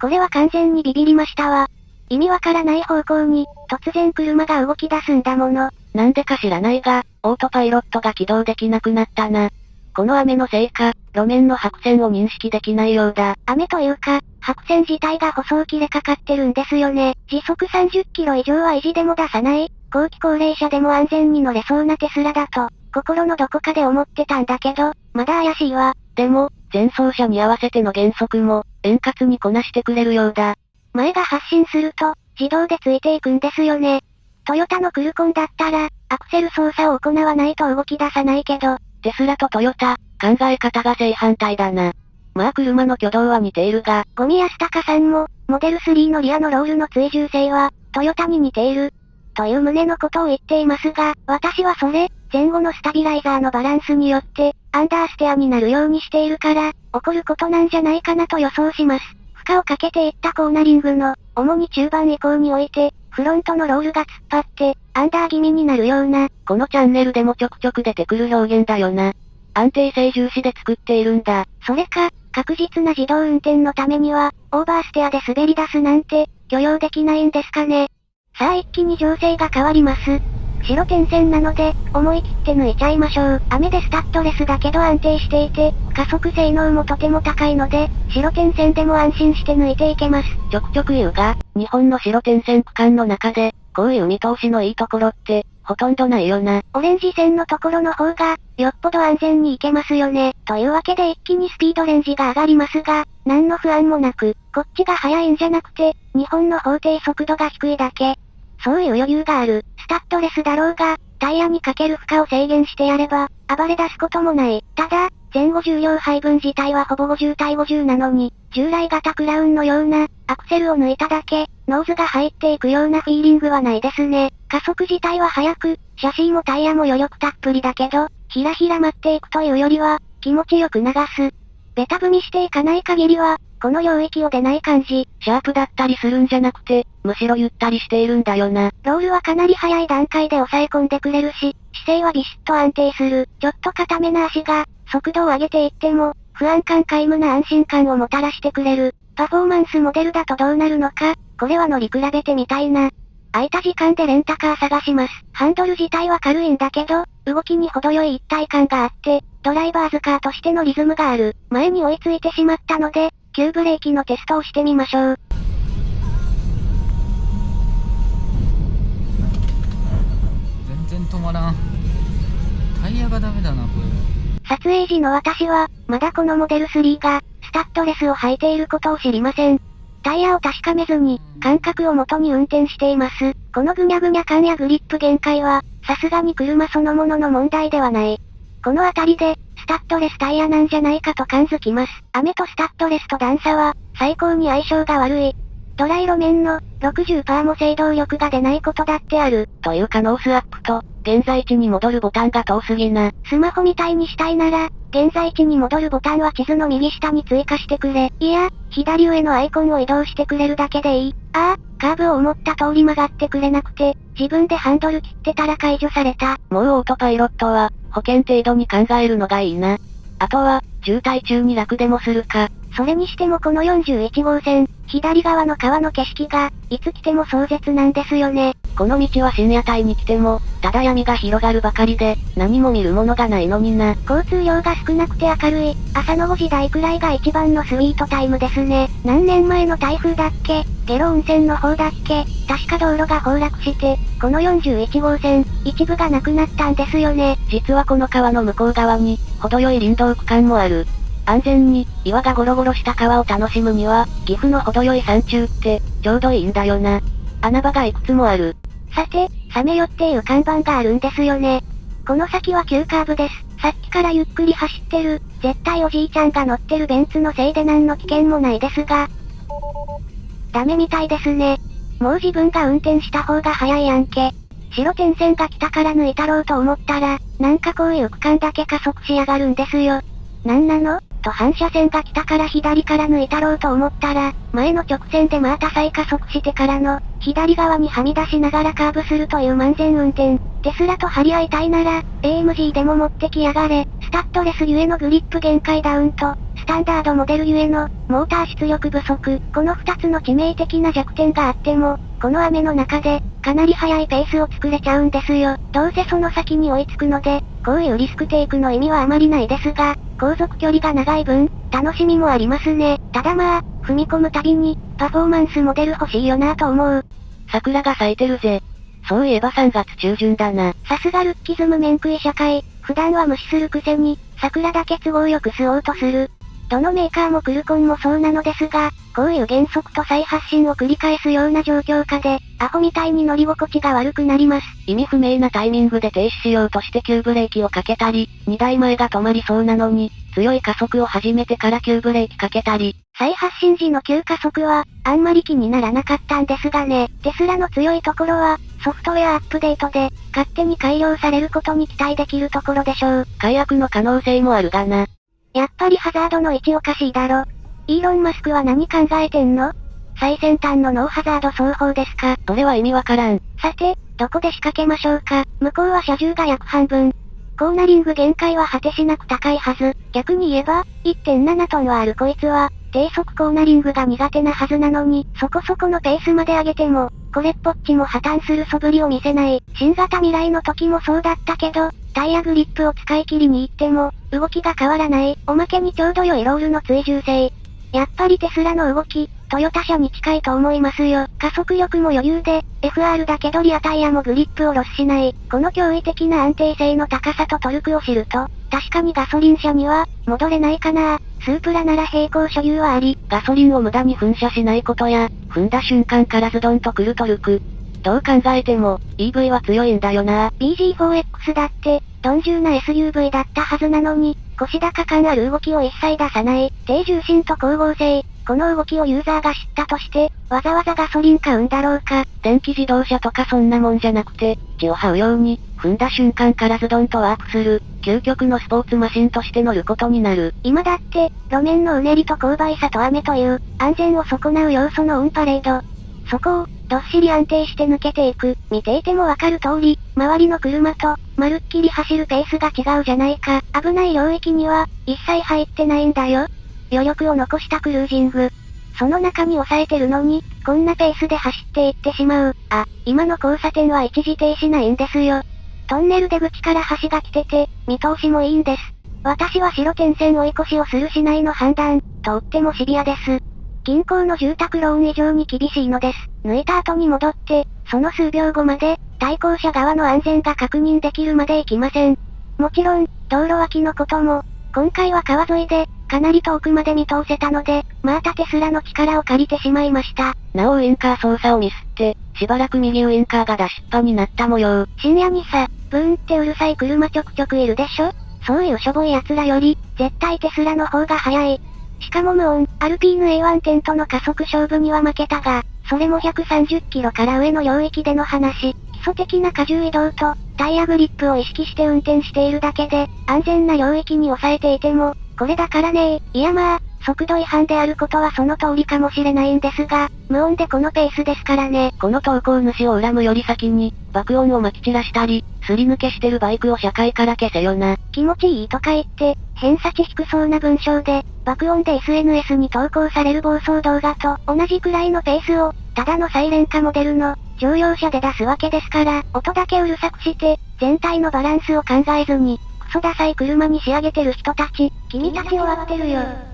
A: これは完全にビビりましたわ。意味わからない方向に、突然車が動き出すんだもの。
B: なんでか知らないが、オートパイロットが起動できなくなったな。この雨のせいか、路面の白線を認識できないようだ。
A: 雨というか、白線自体が舗装切れかかってるんですよね。時速30キロ以上は維持でも出さない。後期高齢者でも安全に乗れそうなテスラだと、心のどこかで思ってたんだけど、まだ怪しいわ。
B: でも、前走車に合わせての減速も、円滑にこなしてくれるようだ。
A: 前が発進すると、自動でついていくんですよね。トヨタのクルコンだったら、アクセル操作を行わないと動き出さないけど、
B: テスラとトヨタ、考え方が正反対だな。まあ車の挙動は似ているが、
A: ゴミ安高さんも、モデル3のリアのロールの追従性は、トヨタに似ている。という旨のことを言っていますが、私はそれ、前後のスタビライザーのバランスによって、アンダーステアになるようにしているから、起こることなんじゃないかなと予想します。負荷をかけていったコーナリングの、主に中盤以降において、フロントのロールが突っ張って、アンダー気味になるような、
B: このチャンネルでもちょくちょく出てくる表現だよな。安定性重視で作っているんだ。
A: それか、確実な自動運転のためには、オーバーステアで滑り出すなんて、許容できないんですかね。さあ一気に情勢が変わります。白点線なので、思い切って抜いちゃいましょう。雨でスタッドレスだけど安定していて、加速性能もとても高いので、白点線でも安心して抜いていけます。
B: ちょくちょく言うが、日本の白点線区間の中で、こういう見通しのいいところって、ほとんどないよな。
A: オレンジ線のところの方が、よっぽど安全に行けますよね。というわけで一気にスピードレンジが上がりますが、何の不安もなく、こっちが速いんじゃなくて、日本の法定速度が低いだけ。そういう余裕がある、スタッドレスだろうが、タイヤにかける負荷を制限してやれば、暴れ出すこともない。ただ、前後重量配分自体はほぼ50対50なのに、従来型クラウンのような、アクセルを抜いただけ、ノーズが入っていくようなフィーリングはないですね。加速自体は速く、シャシーもタイヤも余力たっぷりだけど、ひらひら舞っていくというよりは、気持ちよく流す。ベタ踏みしていかない限りは、この領域を出ない感じ。
B: シャープだったりするんじゃなくて、むしろゆったりしているんだよな。
A: ロールはかなり早い段階で抑え込んでくれるし、姿勢はビシッと安定する。ちょっと固めな足が、速度を上げていっても、不安感皆無な安心感をもたらしてくれる。パフォーマンスモデルだとどうなるのか、これは乗り比べてみたいな。空いた時間でレンタカー探します。ハンドル自体は軽いんだけど、動きに程よい一体感があって、ドライバーズカーとしてのリズムがある。前に追いついてしまったので、急ブレーキのテストをしてみましょう。
C: 全然止まらん。タイヤがダメだな、こ
A: れ。撮影時の私は、まだこのモデル3が、スタッドレスを履いていることを知りません。タイヤを確かめずに、感覚を元に運転しています。このぐにゃぐにゃ感やグリップ限界は、さすがに車そのものの問題ではない。この辺りで、スタッドレスタイヤなんじゃないかと感づきます。雨とスタッドレスと段差は、最高に相性が悪い。ドライ路面の60%も制動力が出ないことだってある。
B: というかノースアップと、現在地に戻るボタンが遠すぎな。
A: スマホみたいにしたいなら、現在地に戻るボタンは地図の右下に追加してくれ。いや、左上のアイコンを移動してくれるだけでいい。ああ、カーブを思った通り曲がってくれなくて、自分でハンドル切ってたら解除された。
B: もうオートパイロットは、保険程度に考えるのがいいな。あとは、渋滞中に楽でもするか。
A: それにしてもこの41号線、左側の川の景色が、いつ来ても壮絶なんですよね。
B: この道は深夜帯に来ても、ただ闇が広がるばかりで、何も見るものがないのにな。
A: 交通量が少なくて明るい、朝の5時台くらいが一番のスイートタイムですね。何年前の台風だっけ？ゲロ温泉の方だっけ？確か道路が崩落して、この41号線、一部がなくなったんですよね。
B: 実はこの川の向こう側に、程よい林道区間もある。安全に、岩がゴロゴロした川を楽しむには、岐阜の程よい山中って、ちょうどいいんだよな。穴場がいくつもある。
A: さて、サメヨっていう看板があるんですよね。この先は急カーブです。さっきからゆっくり走ってる、絶対おじいちゃんが乗ってるベンツのせいで何の危険もないですが。ダメみたいですね。もう自分が運転した方が早いやんけ。白点線が来たから抜いたろうと思ったら、なんかこういう区間だけ加速しやがるんですよ。なんなの？と反射線が来たから左から抜いたろうと思ったら、前の直線でまた再加速してからの、左側にはみ出しながらカーブするという満全運転。テスラと張り合いたいなら、AMG でも持ってきやがれ。スタッドレスゆえのグリップ限界ダウンと、スタンダードモデルゆえの、モーター出力不足。この二つの致命的な弱点があっても、この雨の中で、かなり速いペースを作れちゃうんですよ。どうせその先に追いつくので、こういうリスクテイクの意味はあまりないですが、航続距離が長い分、楽しみもありますね。ただまあ、踏み込むたびに、パフォーマンスモデル欲しいよなと思う。
B: 桜が咲いてるぜ。そういえば3月中旬だな。
A: さすがルッキズム面食い社会、普段は無視するくせに、桜だけ都合よく吸おうとする。どのメーカーもクルコンもそうなのですが、こういう原則と再発信を繰り返すような状況下で、アホみたいに乗り心地が悪くなります。
B: 意味不明なタイミングで停止しようとして急ブレーキをかけたり、2台前が止まりそうなのに、強い加速を始めてから急ブレーキかけたり。
A: 再発進時の急加速は、あんまり気にならなかったんですがね、テスラの強いところは、ソフトウェアアップデートで、勝手に改良されることに期待できるところでしょう。
B: 解約の可能性もあるがな。
A: やっぱりハザードの位置おかしいだろ。イーロン・マスクは何考えてんの？最先端のノーハザード双方ですか
B: それは意味わからん。
A: さて、どこで仕掛けましょうか向こうは車重が約半分。コーナリング限界は果てしなく高いはず。逆に言えば、1.7トンはあるこいつは、低速コーナリングが苦手なはずなのに、そこそこのペースまで上げても、これっぽっちも破綻する素振りを見せない。新型未来の時もそうだったけど、タイヤグリップを使い切りに行っても、動きが変わらない。おまけにちょうど良いロールの追従性。やっぱりテスラの動き、トヨタ車に近いと思いますよ。加速力も余裕で、FR だけどリアタイヤもグリップをロスしない。この驚異的な安定性の高さとトルクを知ると、確かにガソリン車には、戻れないかなスープラなら並行所有はあり、
B: ガソリンを無駄に噴射しないことや、踏んだ瞬間からズドンとくるトルク。どう考えても、EV は強いんだよな。
A: bZ4X だって、鈍重な SUV だったはずなのに、腰高感ある動きを一切出さない、低重心と高剛性、この動きをユーザーが知ったとして、わざわざガソリン買うんだろうか。
B: 電気自動車とかそんなもんじゃなくて、地を這うように、踏んだ瞬間からズドンとワープする、究極のスポーツマシンとして乗ることになる。
A: 今だって、路面のうねりと勾配さと雨という、安全を損なう要素のオンパレード。そこを、どっしり安定して抜けていく。見ていてもわかる通り、周りの車と、まるっきり走るペースが違うじゃないか。危ない領域には、一切入ってないんだよ。余力を残したクルージング。その中に抑えてるのに、こんなペースで走っていってしまう。あ、今の交差点は一時停止ないんですよ。トンネル出口から橋が来てて、見通しもいいんです。私は白点線追い越しをするしないの判断、とってもシビアです。近郊の住宅ローン以上に厳しいのです。抜いた後に戻って、その数秒後まで、対向車側の安全が確認できるまで行きません。もちろん、道路脇のことも、今回は川沿いで、かなり遠くまで見通せたので、またテスラの力を借りてしまいました。
B: なおウインカー操作をミスって、しばらく右ウインカーが出しっぱになった模様。
A: 深夜にさ、ブーンってうるさい車ちょくちょくいるでしょ？そういうしょぼい奴らより、絶対テスラの方が早い。しかも無音、アルピーヌ A1 テントの加速勝負には負けたが、それも130キロから上の領域での話。基礎的な荷重移動と、タイヤグリップを意識して運転しているだけで、安全な領域に抑えていても、これだからねいやまあ、速度違反であることはその通りかもしれないんですが、無音でこのペースですからね。
B: この投稿主を恨むより先に、爆音を撒き散らしたり、すり抜けしてるバイクを社会から消せよな。
A: 気持ちいいとか言って、偏差値低そうな文章で、爆音で SNS に投稿される暴走動画と同じくらいのペースを、ただのサイレン化モデルの乗用車で出すわけですから、音だけうるさくして、全体のバランスを考えずに、クソダサい車に仕上げてる人たち、君たち終わってるよ。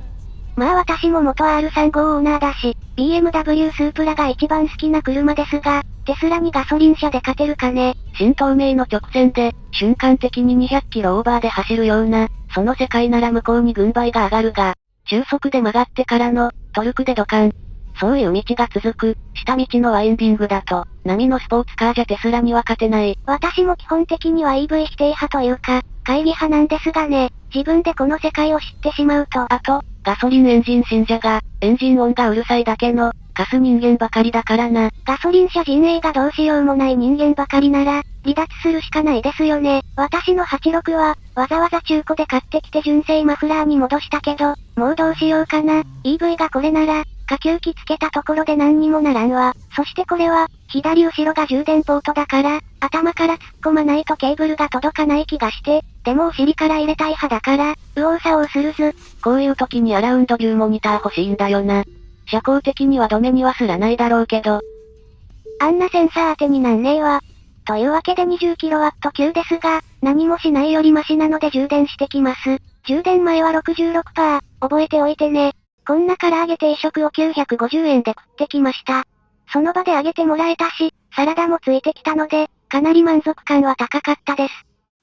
A: まあ私も元 R35 オーナーだし、BMW スープラが一番好きな車ですが、テスラにガソリン車で勝てるかね。
B: 新東名の直線で、瞬間的に200キロオーバーで走るような、その世界なら向こうに軍配が上がるが、中速で曲がってからの、トルクでドカン。そういう道が続く、下道のワインディングだと、波のスポーツカーじゃテスラには勝てない。
A: 私も基本的には EV 否定派というか、会議派なんですがね、自分でこの世界を知ってしまうと。
B: あと、ガソリンエンジン信者が、エンジン音がうるさいだけの、カス人間ばかりだからな。
A: ガソリン車陣営がどうしようもない人間ばかりなら、離脱するしかないですよね。私の86は、わざわざ中古で買ってきて純正マフラーに戻したけど、もうどうしようかな。EV がこれなら、下級機つけたところで何にもならんわ。そしてこれは、左後ろが充電ポートだから、頭から突っ込まないとケーブルが届かない気がして、でもお尻から入れたい派だから、右往左往するず。
B: こういう時にアラウンドビューモニター欲しいんだよな。社交的には止めにはすらないだろうけど。
A: あんなセンサー当てになんねえわ。というわけで 20kW 級ですが、何もしないよりマシなので充電してきます。充電前は66%、覚えておいてね。こんな唐揚げ定食を950円で食ってきました。その場で揚げてもらえたし、サラダもついてきたので、かなり満足感は高かったです。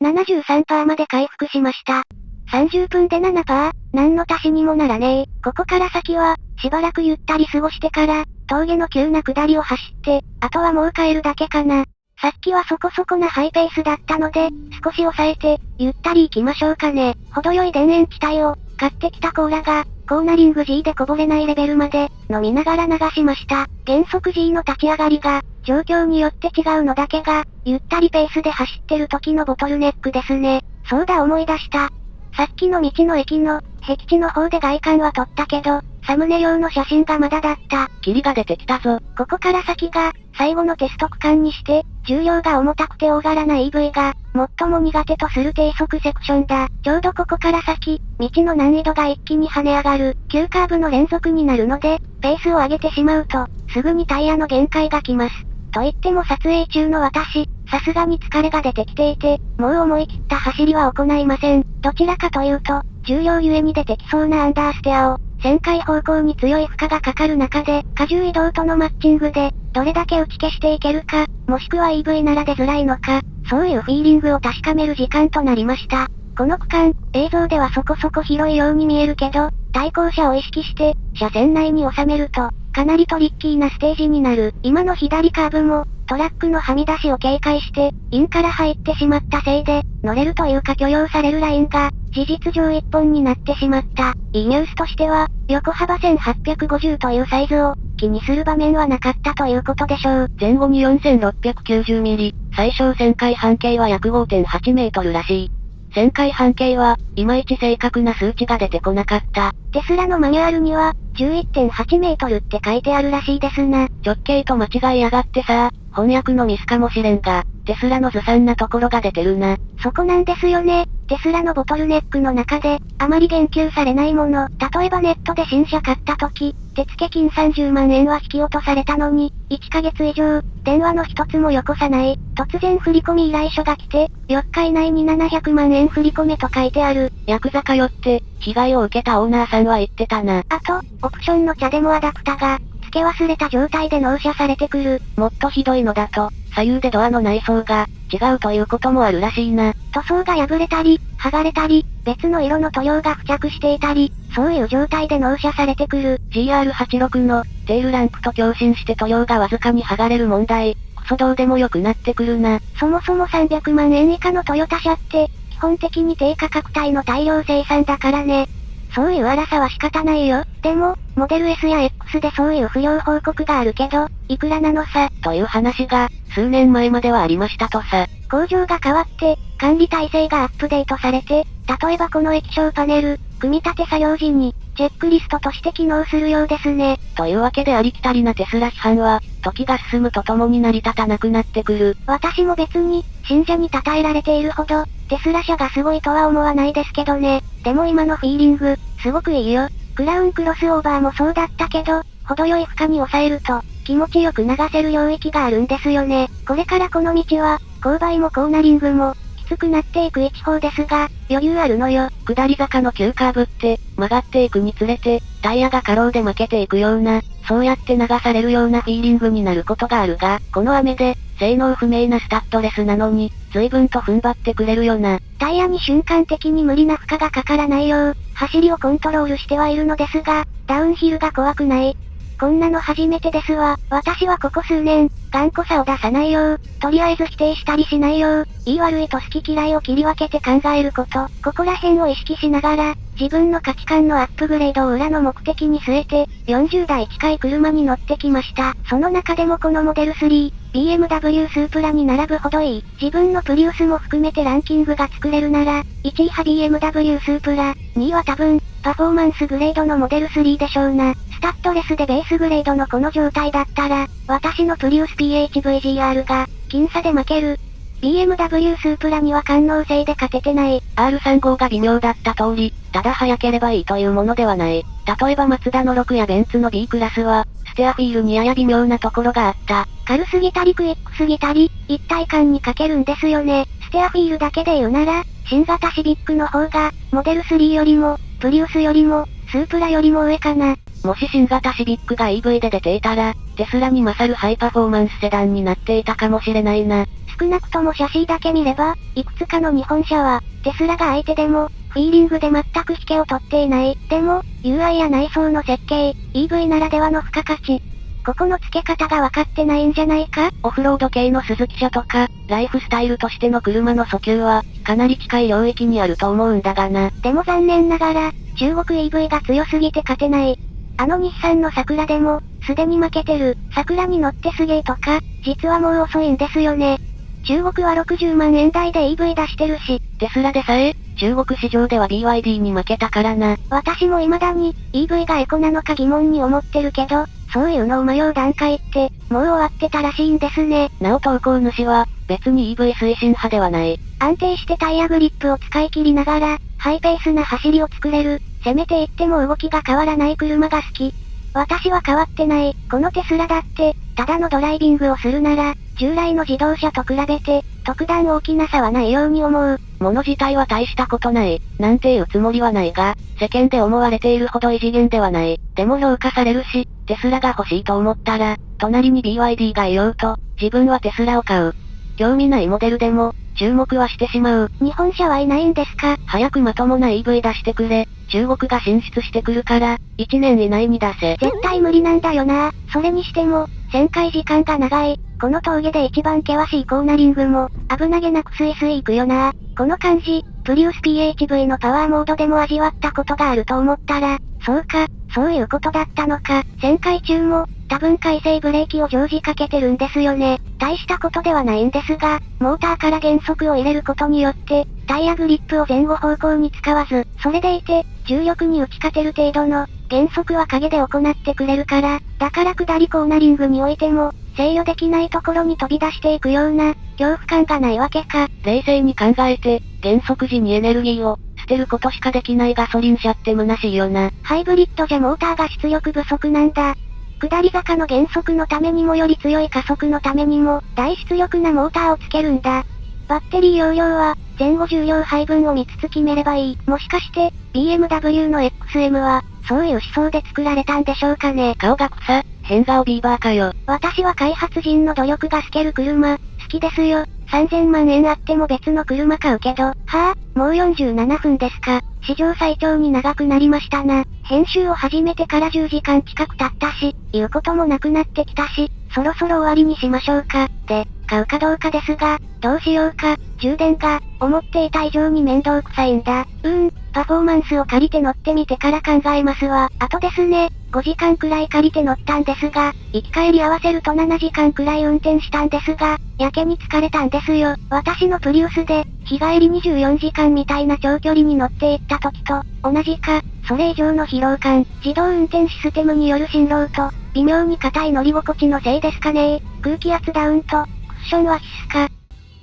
A: 73%まで回復しました。30分で7%、何の足しにもならねえ。ここから先は、しばらくゆったり過ごしてから、峠の急な下りを走って、あとはもう帰るだけかな。さっきはそこそこなハイペースだったので、少し抑えて、ゆったり行きましょうかね。程よい田園地帯を、買ってきたコーラが、コーナリング G でこぼれないレベルまで、飲みながら流しました。原則 G の立ち上がりが、状況によって違うのだけが、ゆったりペースで走ってる時のボトルネックですね。そうだ思い出した。さっきの道の駅の、僻地の方で外観は撮ったけど、サムネ用の写真がまだだった。
B: 霧が出てきたぞ。
A: ここから先が、最後のテスト区間にして、重量が重たくて大柄な EV が、最も苦手とする低速セクションだ。ちょうどここから先、道の難易度が一気に跳ね上がる、急カーブの連続になるので、ペースを上げてしまうと、すぐにタイヤの限界が来ます。と言っても撮影中の私、さすがに疲れが出てきていて、もう思い切った走りは行いません。どちらかというと、重量ゆえに出てきそうなアンダーステアを、旋回方向に強い負荷がかかる中で、荷重移動とのマッチングで、どれだけ打ち消していけるか、もしくは EV なら出づらいのか、そういうフィーリングを確かめる時間となりました。この区間、映像ではそこそこ広いように見えるけど、対向車を意識して、車線内に収めると、かなりトリッキーなステージになる。今の左カーブも、トラックのはみ出しを警戒して、インから入ってしまったせいで、乗れるというか許容されるラインが、事実上一本になってしまった。いいニュースとしては、横幅1850というサイズを、気にする場面はなかったということでしょう。
B: 前後に4690ミリ、最小旋回半径は約5.8メートルらしい。旋回半径は、いまいち正確な数値が出てこなかった。
A: テスラのマニュアルには、11.8メートルって書いてあるらしいですな。
B: 直径と間違いやがってさ、翻訳のミスかもしれんが、テスラのずさんなところが出てるな。
A: そこなんですよね。テスラのボトルネックの中で、あまり言及されないもの。例えばネットで新車買った時、手付金30万円は引き落とされたのに、1ヶ月以上、電話の一つもよこさない。突然振込依頼書が来て、4日以内に700万円振り込めと書いてある。
B: ヤクザ通って、被害を受けたオーナーさんは言ってたな。
A: あと、オプションの茶でもアダプタが、付け忘れた状態で納車されてくる。
B: もっとひどいのだと、左右でドアの内装が、違うということもあるらしいな。
A: 塗装が破れたり、剥がれたり、別の色の塗料が付着していたり、そういう状態で納車されてくる。
B: GR86 の、テールランプと共振して塗料がわずかに剥がれる問題。クソどうでもよくなってくるな。
A: そもそも300万円以下のトヨタ車って、基本的に低価格帯の大量生産だからね。そういう荒さは仕方ないよ。でも、モデル S や X でそういう不良報告があるけど、いくらなのさ？
B: という話が、数年前まではありましたとさ。
A: 工場が変わって、管理体制がアップデートされて、例えばこの液晶パネル、組み立て作業時に、チェックリストとして機能するようですね。
B: というわけでありきたりなテスラ批判は、時が進むとともに成り立たなくなってくる。
A: 私も別に、信者に称えられているほど、テスラ社がすごいとは思わないですけどね。でも今のフィーリング、すごくいいよ。クラウンクロスオーバーもそうだったけど、程よい負荷に抑えると、気持ちよく流せる領域があるんですよね。これからこの道は、勾配もコーナリングも、きつくなっていく一方ですが、余裕あるのよ。
B: 下り坂の急カーブって、曲がっていくにつれて、タイヤが過労で負けていくような、そうやって流されるようなフィーリングになることがあるが、この雨で、性能不明なスタッドレスなのに、随分と踏ん張ってくれるよな。
A: タイヤに瞬間的に無理な負荷がかからないよう、走りをコントロールしてはいるのですが、ダウンヒルが怖くない。こんなの初めてですわ。私はここ数年、頑固さを出さないよう、とりあえず否定したりしないよう、言い悪いと好き嫌いを切り分けて考えること、ここら辺を意識しながら、自分の価値観のアップグレードを裏の目的に据えて、40台近い車に乗ってきました。その中でもこのモデル3、BMW スープラに並ぶほどいい。自分のプリウスも含めてランキングが作れるなら、1位は BMW スープラ、2位は多分、パフォーマンスグレードのモデル3でしょうな。スタッドレスでベースグレードのこの状態だったら、私のプリウス PHVGR が、僅差で負ける。BMW スープラには感能性で勝ててない。
B: R35 が微妙だった通り、ただ早ければいいというものではない。例えばマツダの6やベンツの B クラスは、ステアフィールにやや微妙なところがあった。
A: 軽すぎたりクイックすぎたり、一体感に欠けるんですよね。ステアフィールだけで言うなら、新型シビックの方が、モデル3よりも、プリウスよりも、スープラよりも上かな。
B: もし新型シビックが EV で出ていたら、テスラに勝るハイパフォーマンスセダンになっていたかもしれないな。
A: 少なくともシャシーだけ見れば、いくつかの日本車は、テスラが相手でも、フィーリングで全く引けを取っていない。でも、UI や内装の設計、EV ならではの付加価値。ここの付け方が分かってないんじゃないか？
B: オフロード系の鈴木車とか、ライフスタイルとしての車の訴求は、かなり近い領域にあると思うんだがな。
A: でも残念ながら、中国 EV が強すぎて勝てない。あの日産の桜でも、すでに負けてる。桜に乗ってすげーとか、実はもう遅いんですよね。中国は60万円台で EV 出してるし、
B: テスラでさえ、中国市場では BYD に負けたからな。
A: 私も未だに、EV がエコなのか疑問に思ってるけど、そういうのを迷う段階って、もう終わってたらしいんですね。
B: なお投稿主は、別に EV 推進派ではない。
A: 安定してタイヤグリップを使い切りながら、ハイペースな走りを作れる、せめて言っても動きが変わらない車が好き。私は変わってない。このテスラだって、ただのドライビングをするなら、従来の自動車と比べて、特段大きな差はないように思う。
B: 物自体は大したことない、なんていうつもりはないが、世間で思われているほど異次元ではない。でも評価されるし、テスラが欲しいと思ったら、隣に BYD がいようと、自分はテスラを買う。興味ないモデルでも、注目はしてしまう。
A: 日本車はいないんですか？
B: 早くまともな EV 出してくれ。中国が進出してくるから、1年以内に出せ。
A: 絶対無理なんだよな。それにしても、旋回時間が長い。この峠で一番険しいコーナリングも、危なげなくスイスイ行くよな。この感じ、プリウス PHV のパワーモードでも味わったことがあると思ったら、そうか、そういうことだったのか。旋回中も、多分回生ブレーキを常時かけてるんですよね。大したことではないんですが、モーターから減速を入れることによって、タイヤグリップを前後方向に使わず、それでいて、重力に打ち勝てる程度の、減速は影で行ってくれるから、だから下りコーナリングにおいても、制御できないところに飛び出していくような、恐怖感がないわけか。
B: 冷静に考えて、減速時にエネルギーを、捨てることしかできないガソリン車って虚しいよな。
A: ハイブリッドじゃモーターが出力不足なんだ。下り坂の減速のためにもより強い加速のためにも、大出力なモーターをつけるんだ。バッテリー容量は、前後重量配分を見つつ決めればいい。もしかして、BMW の XM は、そういう思想で作られたんでしょうかね。
B: 顔が草、変顔ビーバーかよ。
A: 私は開発人の努力が透ける車、好きですよ。3000万円あっても別の車買うけど、はぁ、あ、もう47分ですか。史上最長に長くなりましたな。編集を始めてから10時間近く経ったし、言うこともなくなってきたし、そろそろ終わりにしましょうか。で、買うかどうかですが、どうしようか、充電が、思っていた以上に面倒くさいんだ。うーん、パフォーマンスを借りて乗ってみてから考えますわ。あとですね、5時間くらい借りて乗ったんですが、行き帰り合わせると7時間くらい運転したんですが、やけに疲れたんですよ。私のプリウスで、日帰り24時間みたいな長距離に乗っていった時と、同じか、それ以上の疲労感、自動運転システムによる振動と、微妙に硬い乗り心地のせいですかね空気圧ダウンと、クッションは必須か。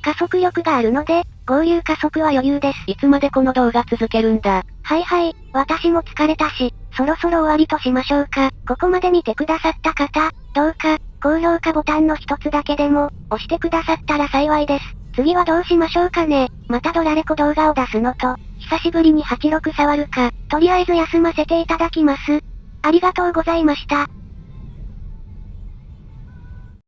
A: 加速力があるので、合流加速は余裕です。
B: いつまでこの動画続けるんだ？
A: はいはい、私も疲れたし、そろそろ終わりとしましょうか。ここまで見てくださった方、どうか、高評価ボタンの一つだけでも、押してくださったら幸いです。次はどうしましょうかね。またドラレコ動画を出すのと、久しぶりに86触るか、とりあえず休ませていただきます。ありがとうございました。